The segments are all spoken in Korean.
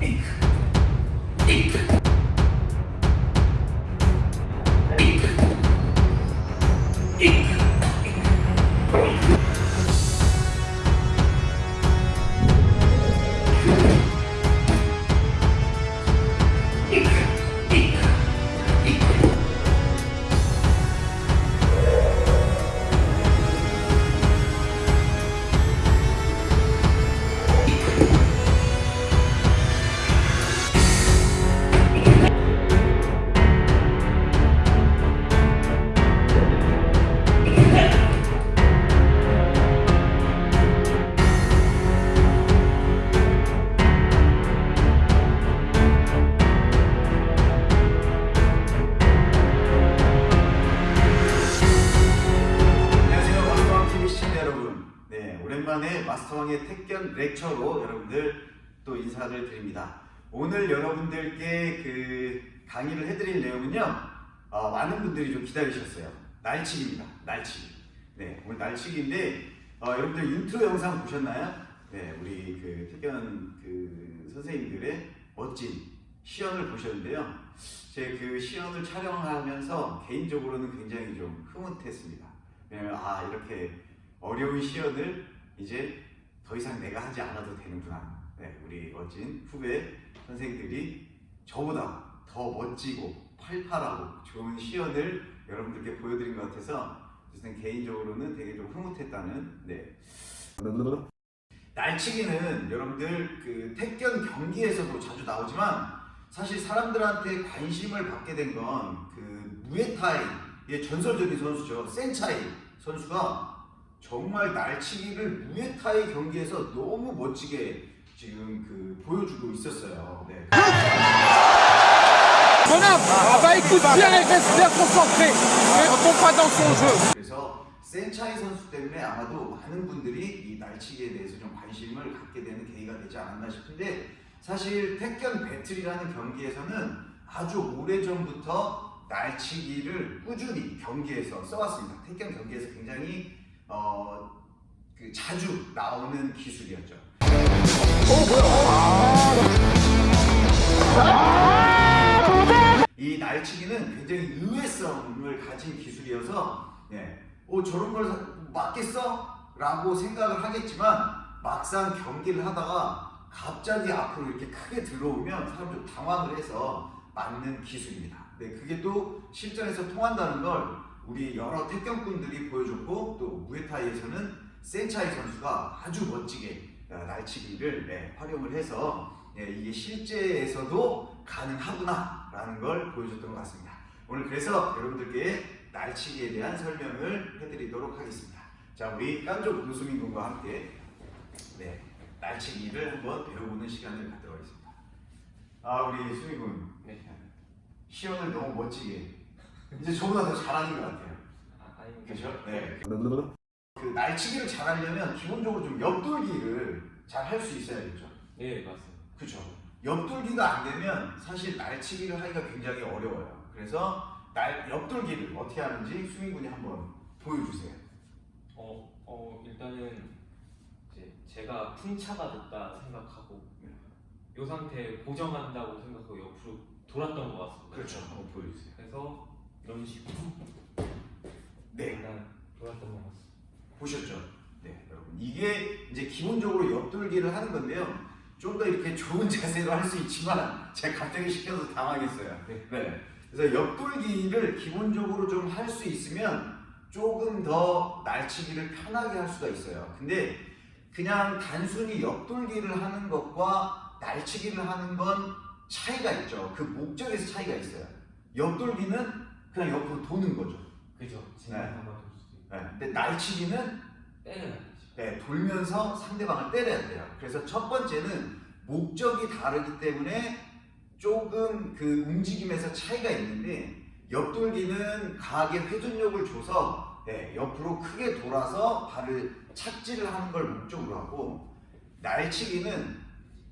안녕 마스터왕의 택견 lecture로 여러분들 또 인사를 드립니다. 오늘 여러분들께 그 강의를 해드릴 내용은요 어, 많은 분들이 좀 기다리셨어요. 날치기입니다. 날치기. 네 오늘 날치기인데 어, 여러분들 인트로 영상 보셨나요? 네 우리 그 택견 그 선생님들의 멋진 시연을 보셨는데요. 제 그 시연을 촬영하면서 개인적으로는 굉장히 좀 흐뭇했습니다. 왜냐면 아 이렇게 어려운 시연을 이제 더 이상 내가 하지 않아도 되는구나. 네, 우리 멋진 후배 선생들이 저보다 더 멋지고 팔팔하고 좋은 시연을 여러분들께 보여드린 것 같아서 어쨌든 개인적으로는 되게 좀 흐뭇했다는 네. 날치기는 여러분들 그 택견 경기에서도 자주 나오지만 사실 사람들한테 관심을 받게 된 건 그 무에타이의 전설적인 선수죠 센차이 선수가 정말 날치기를 무에타이 경기에서 너무 멋지게 지금 그 보여주고 있었어요. 네. Ah. 그래서 센차이 선수 때문에 아마도 많은 분들이 이 날치기에 대해서 좀 관심을 갖게 되는 계기가 되지 않았나 싶은데 사실 택견 배틀이라는 경기에서는 아주 오래전부터 날치기를 꾸준히 경기에서 써왔습니다. 택견 경기에서 굉장히 어, 그 자주 나오는 기술이었죠. 이 날치기는 굉장히 의외성을 가진 기술이어서 예, 어, 저런 걸 맞겠어? 라고 생각을 하겠지만 막상 경기를 하다가 갑자기 앞으로 이렇게 크게 들어오면 사람들 당황을 해서 맞는 기술입니다. 네, 그게 또 실전에서 통한다는 걸 우리 여러 태권꾼들이 보여줬고 또 무에타이에서는 센차이 선수가 아주 멋지게 어, 날치기를 네, 활용을 해서 네, 이게 실제에서도 가능하구나 라는 걸 보여줬던 것 같습니다. 오늘 그래서 여러분들께 날치기에 대한 설명을 해드리도록 하겠습니다. 자, 우리 깜족 노수민 군과 함께 네, 날치기를 한번 배워보는 시간을 갖도록 하겠습니다. 아, 우리 수민 군. 네. 시연을 너무 멋지게 이제 저보다 더 잘하는 것 같아요. 아. 그죠? 네. 그 날치기를 잘하려면 기본적으로 좀 옆돌기를 잘 할 수 있어야겠죠. 예, 맞습니다. 그죠? 옆돌기가 안 되면 사실 날치기를 하기가 굉장히 어려워요. 그래서 날 옆돌기를 어떻게 하는지 수민 군이 한번 보여주세요. 어, 어, 일단은 이제 제가 풍차가 됐다 생각하고 네. 이 상태 고정한다고 생각하고 옆으로 돌았던 것 같습니다. 그렇죠. 한번 보여주세요. 그래서 이런 식으로 네. 일단 돌았던 것 같습니다. 보셨죠? 네, 여러분. 이게 이제 기본적으로 옆돌기를 하는 건데요. 좀 더 이렇게 좋은 자세로 할 수 있지만 제가 갑자기 시켜서 당황했어요. 네. 그래서 옆돌기를 기본적으로 좀 할 수 있으면 조금 더 날치기를 편하게 할 수가 있어요. 근데 그냥 단순히 옆돌기를 하는 것과 날치기를 하는 건 차이가 있죠. 그 목적에서 차이가 있어요. 옆돌기는 그냥 옆으로 도는 거죠. 그죠? 네. 네, 근데 날치기는 때려야. 네, 돌면서 상대방을 때려야 돼요. 그래서 첫 번째는 목적이 다르기 때문에 조금 그 움직임에서 차이가 있는데 옆돌기는 강하게 회전력을 줘서 네, 옆으로 크게 돌아서 발을 착지를 하는 걸 목적으로 하고 날치기는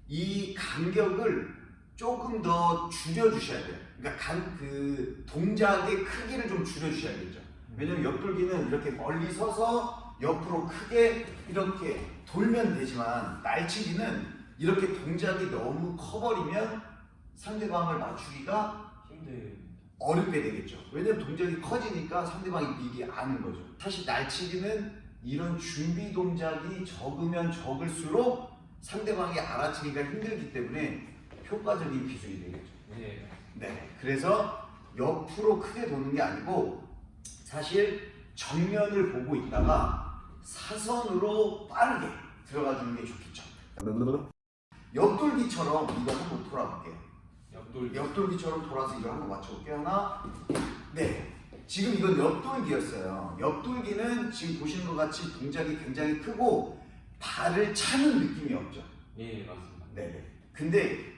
이 간격을 조금 더 줄여주셔야 돼요. 그러니까 간, 그 동작의 크기를 좀 줄여주셔야겠죠. 왜냐면 옆돌기는 이렇게 멀리 서서 옆으로 크게 이렇게 돌면 되지만 날치기는 이렇게 동작이 너무 커버리면 상대방을 맞추기가 힘들. 어렵게 되겠죠. 왜냐면 동작이 커지니까 상대방이 미리 아는 거죠. 사실 날치기는 이런 준비 동작이 적으면 적을수록 상대방이 알아채기가 힘들기 때문에 효과적인 기술이 되겠죠. 네. 네. 그래서 옆으로 크게 도는 게 아니고 사실 정면을 보고 있다가 사선으로 빠르게 들어가 주는 게 좋겠죠. 옆돌기처럼 이거 한번 돌아볼게요. 옆돌. 옆돌기처럼 돌아서 이걸 한번 맞춰볼게요. 하나, 네. 지금 이건 옆돌기였어요. 옆돌기는 지금 보시는 것 같이 동작이 굉장히 크고 발을 차는 느낌이 없죠. 예, 맞습니다. 네네. 근데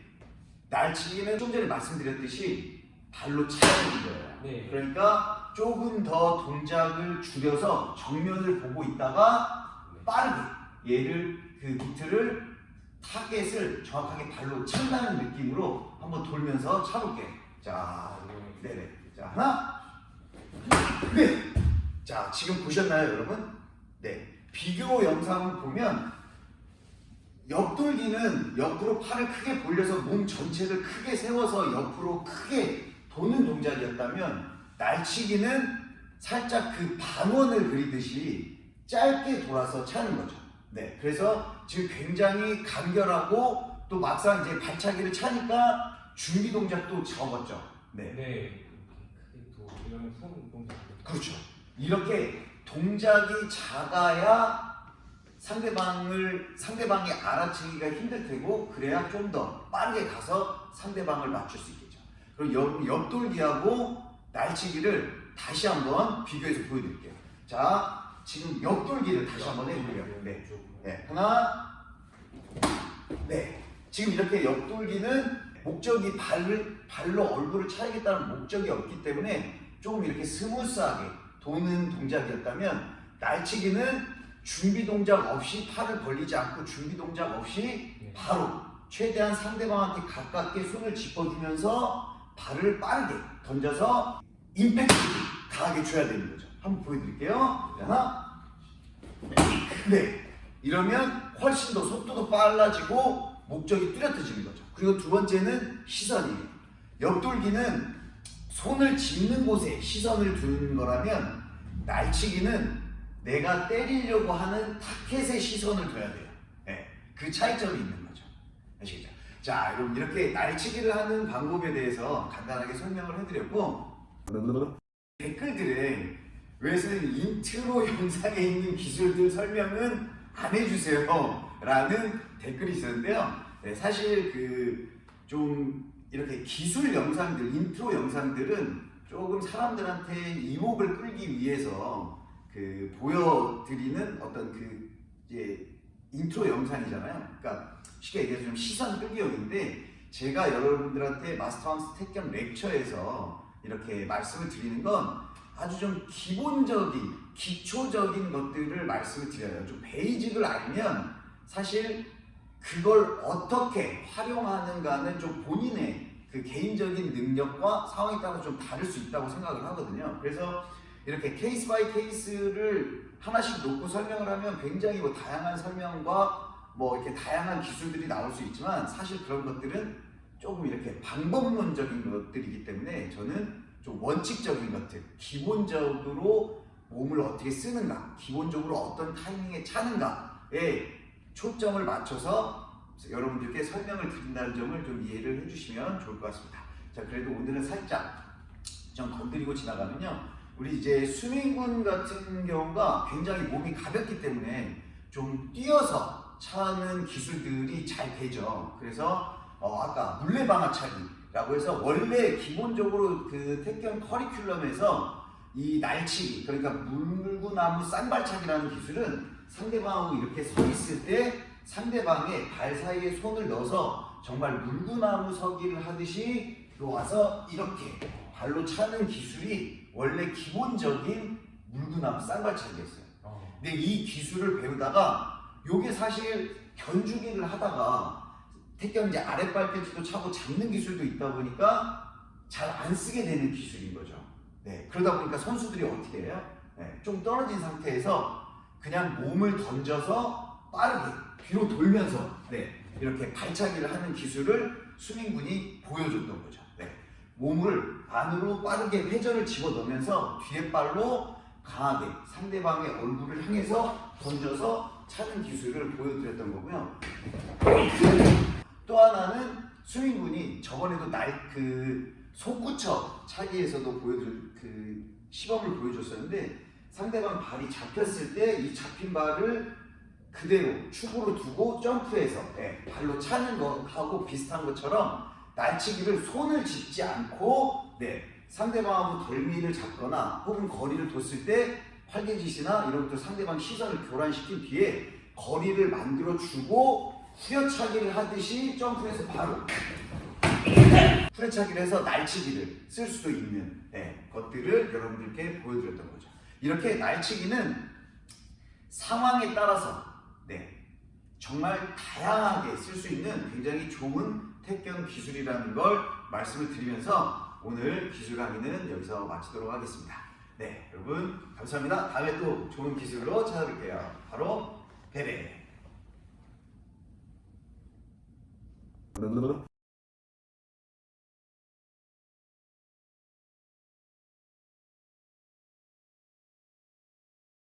날치기는 좀 전에 말씀드렸듯이 발로 차는 거예요. 네. 그러니까 조금 더 동작을 줄여서 정면을 보고 있다가 네. 빠르게 얘를 그 미트를 타겟을 정확하게 발로 찬다는 느낌으로 한번 돌면서 차볼게요. 자, 네네. 자, 하나, 네. 자, 지금 보셨나요, 여러분? 네. 비교 영상을 보면 옆돌기는 옆으로 팔을 크게 벌려서 몸 전체를 크게 세워서 옆으로 크게 도는 동작이었다면 날치기는 살짝 그 반원을 그리듯이 짧게 돌아서 차는 거죠. 네. 그래서 지금 굉장히 간결하고 또 막상 이제 발차기를 차니까 준비 동작도 적었죠. 네. 네. 그렇죠. 이렇게 동작이 작아야 상대방을 상대방이 알아채기가 힘들 테고 그래야 좀 더 빠르게 가서 상대방을 맞출 수 있겠죠. 그럼 옆, 옆돌기하고 날치기를 다시 한번 비교해서 보여드릴게요. 자, 지금 옆돌기를 다시 한번 해볼게요. 네. 네, 하나, 네. 지금 이렇게 옆돌기는 목적이 발을, 발로 얼굴을 차야겠다는 목적이 없기 때문에 조금 이렇게 스무스하게 도는 동작이었다면 날치기는 준비 동작 없이 팔을 벌리지 않고 준비 동작 없이 네. 바로 최대한 상대방한테 가깝게 손을 짚어주면서 발을 빠르게 던져서 임팩트 강하게 줘야 되는 거죠. 한번 보여드릴게요. 네, 하나, 네. 이러면 훨씬 더 속도도 빨라지고 목적이 뚜렷해지는 거죠. 그리고 두 번째는 시선이에요. 옆돌기는 손을 짚는 곳에 시선을 두는 거라면 날치기는 내가 때리려고 하는 타켓에 시선을 둬야 돼요. 네, 그 차이점이 있는 거죠. 아시겠죠? 자, 여러분 이렇게 날치기를 하는 방법에 대해서 간단하게 설명을 해드렸고 댓글들에 왜 선생님 인트로 영상에 있는 기술들 설명은 안 해주세요 라는 댓글이 있었는데요 네, 사실 그 좀 이렇게 기술 영상들 인트로 영상들은 조금 사람들한테 이목을 끌기 위해서 그 보여드리는 어떤 그 이제 인트로 영상이잖아요 그러니까 쉽게 얘기해서 좀 시선 끌기용인데 제가 여러분들한테 Master Wang's 택견 lecture에서 이렇게 말씀을 드리는 건 아주 좀 기본적인 기초적인 것들을 말씀을 드려요. 좀 basic을 알면 사실 그걸 어떻게 활용하는가는 좀 본인의 그 개인적인 능력과 상황에 따라 좀 다를 수 있다고 생각을 하거든요. 그래서 이렇게 case by case를 하나씩 놓고 설명을 하면 굉장히 뭐 다양한 설명과 뭐 이렇게 다양한 기술들이 나올 수 있지만 사실 그런 것들은 조금 이렇게 방법론적인 것들이기 때문에 저는 좀 원칙적인 것들, 기본적으로 몸을 어떻게 쓰는가, 기본적으로 어떤 타이밍에 차는가에 초점을 맞춰서 여러분들께 설명을 드린다는 점을 좀 이해를 해주시면 좋을 것 같습니다. 자, 그래도 오늘은 살짝 좀 건드리고 지나가면요. 우리 이제 수민군 같은 경우가 굉장히 몸이 가볍기 때문에 좀 뛰어서 차는 기술들이 잘 되죠. 그래서 어, 아까 물레방아차기라고 해서 원래 기본적으로 그 택견 커리큘럼에서 이 날치기 그러니까 물구나무 쌍발차기라는 기술은 상대방하고 이렇게 서 있을 때 상대방의 발 사이에 손을 넣어서 정말 물구나무 서기를 하듯이 들어와서 이렇게 발로 차는 기술이 원래 기본적인 물구나무 쌍발차기였어요. 어. 근데 이 기술을 배우다가 요게 사실 견주기를 하다가 택견 이제 아랫발 펜치도 차고 잡는 기술도 있다 보니까 잘 안 쓰게 되는 기술인 거죠. 네, 그러다 보니까 선수들이 어떻게 해요? 네, 좀 떨어진 상태에서 그냥 몸을 던져서 빠르게 뒤로 돌면서 네, 이렇게 발차기를 하는 기술을 수민군이 보여줬던 거죠. 네. 몸을 안으로 빠르게 회전을 집어넣으면서 뒤에 발로 강하게 상대방의 얼굴을 향해서 던져서 차는 기술을 보여드렸던 거고요. 또 하나는 수민군이 저번에도 날그 속구쳐 차기에서도 보여줄 그 시범을 보여줬었는데 상대방 발이 잡혔을 때 이 잡힌 발을 그대로 축으로 두고 점프해서 네, 발로 차는 것하고 비슷한 것처럼 날치기를 손을 짚지 않고 네, 상대방하고 덜미를 잡거나 혹은 거리를 뒀을 때 활개짓이나 이런 것들 상대방 시선을 교란시킨 뒤에 거리를 만들어 주고 후려차기를 하듯이 점프해서 바로 후려차기를 해서 날치기를 쓸 수도 있는 네, 것들을 여러분들께 보여드렸던 거죠. 이렇게 날치기는 상황에 따라서 네, 정말 다양하게 쓸 수 있는 굉장히 좋은 택견 기술이라는 걸 말씀을 드리면서 오늘 기술 강의는 여기서 마치도록 하겠습니다. 네, 여러분 감사합니다. 다음에 또 좋은 기술로 찾아뵐게요. 바로 베베.